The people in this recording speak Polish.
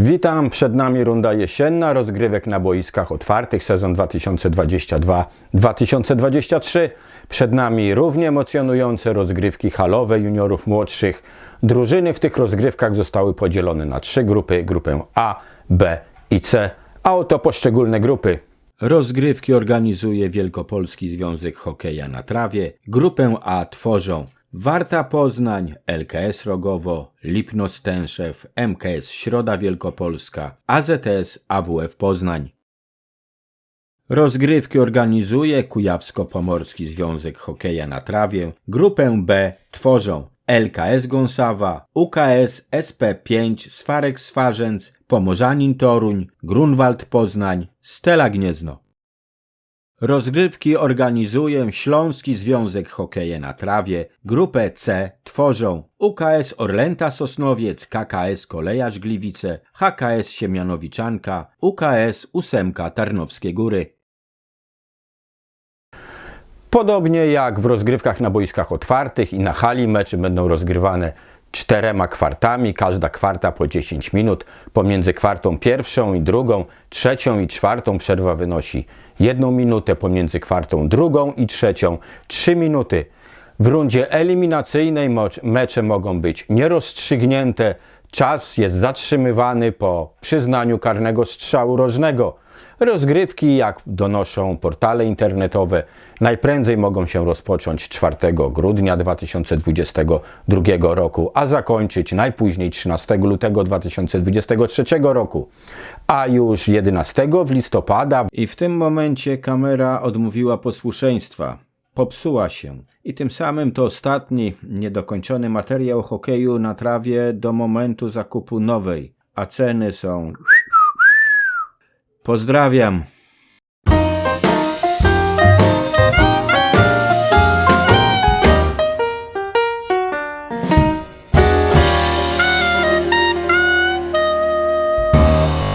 Witam, przed nami runda jesienna rozgrywek na boiskach otwartych sezon 2022-2023. Przed nami równie emocjonujące rozgrywki halowe juniorów młodszych. Drużyny w tych rozgrywkach zostały podzielone na trzy grupy, grupę A, B i C, a oto poszczególne grupy. Rozgrywki organizuje Wielkopolski Związek Hokeja na Trawie. Grupę A tworzą Warta Poznań, LKS Rogowo, Lipno Stęszew, MKS Środa Wielkopolska, AZS AWF Poznań. Rozgrywki organizuje Kujawsko-Pomorski Związek Hokeja na Trawie. Grupę B tworzą LKS Gąsawa, UKS SP5 Swarek Swarzędz, Pomorzanin Toruń, Grunwald Poznań, Stela Gniezno. Rozgrywki organizuje Śląski Związek Hokeja na Trawie. Grupę C tworzą UKS Orlęta Sosnowiec, KKS Kolejarz Gliwice, HKS Siemianowiczanka, UKS Ósemka Tarnowskie Góry. Podobnie jak w rozgrywkach na boiskach otwartych i na hali mecze będą rozgrywane czterema kwartami, każda kwarta po 10 minut. Pomiędzy kwartą pierwszą i drugą, trzecią i czwartą przerwa wynosi jedną minutę, pomiędzy kwartą drugą i trzecią 3 minuty. W rundzie eliminacyjnej mecze mogą być nierozstrzygnięte, czas jest zatrzymywany po przyznaniu karnego strzału rożnego. Rozgrywki, jak donoszą portale internetowe, najprędzej mogą się rozpocząć 4 grudnia 2022 roku, a zakończyć najpóźniej 13 lutego 2023 roku, a już 11 w listopada. I w tym momencie kamera odmówiła posłuszeństwa. Popsuła się i tym samym to ostatni niedokończony materiał hokeju na trawie do momentu zakupu nowej, a ceny są Pozdrawiam.